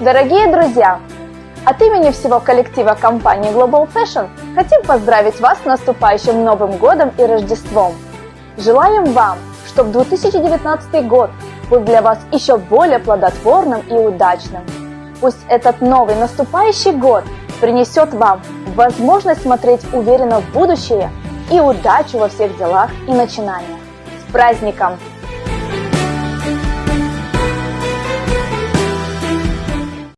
Дорогие друзья, от имени всего коллектива компании Global Fashion хотим поздравить вас с наступающим Новым Годом и Рождеством. Желаем вам, чтобы 2019 год был для вас еще более плодотворным и удачным. Пусть этот новый наступающий год принесет вам возможность смотреть уверенно в будущее и удачу во всех делах и начинаниях. С праздником!